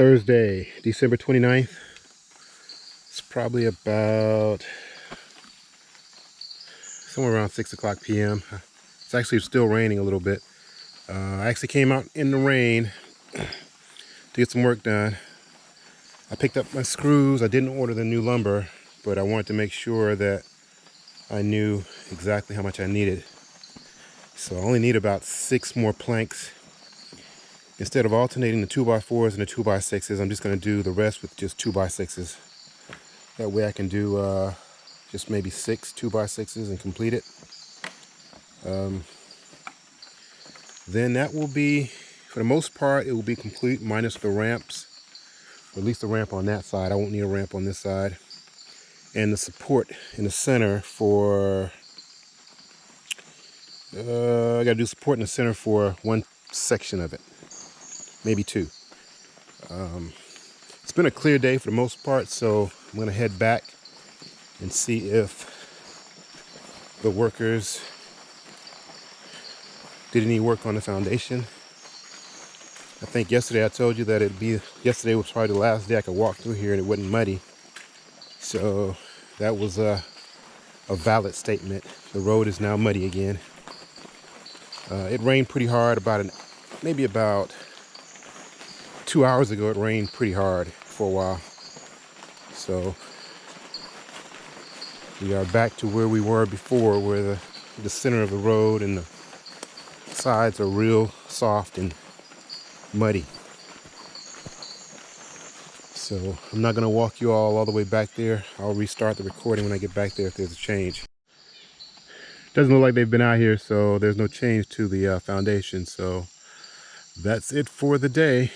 Thursday, December 29th. It's probably about somewhere around 6 o'clock p.m. It's actually still raining a little bit. Uh, I actually came out in the rain to get some work done. I picked up my screws. I didn't order the new lumber, but I wanted to make sure that I knew exactly how much I needed. So I only need about six more planks instead of alternating the 2x4s and the 2x6s, I'm just going to do the rest with just 2x6s. That way I can do uh, just maybe six 2x6s and complete it. Um, then that will be, for the most part, it will be complete minus the ramps. Or at least the ramp on that side. I won't need a ramp on this side. And the support in the center for, uh, I got to do support in the center for one section of it maybe two. Um, it's been a clear day for the most part, so I'm gonna head back and see if the workers did any work on the foundation. I think yesterday I told you that it'd be, yesterday was probably the last day I could walk through here and it wasn't muddy. So that was a, a valid statement. The road is now muddy again. Uh, it rained pretty hard about an, maybe about two hours ago it rained pretty hard for a while. So we are back to where we were before, where the, the center of the road and the sides are real soft and muddy. So I'm not gonna walk you all all the way back there. I'll restart the recording when I get back there if there's a change. Doesn't look like they've been out here, so there's no change to the uh, foundation. So that's it for the day.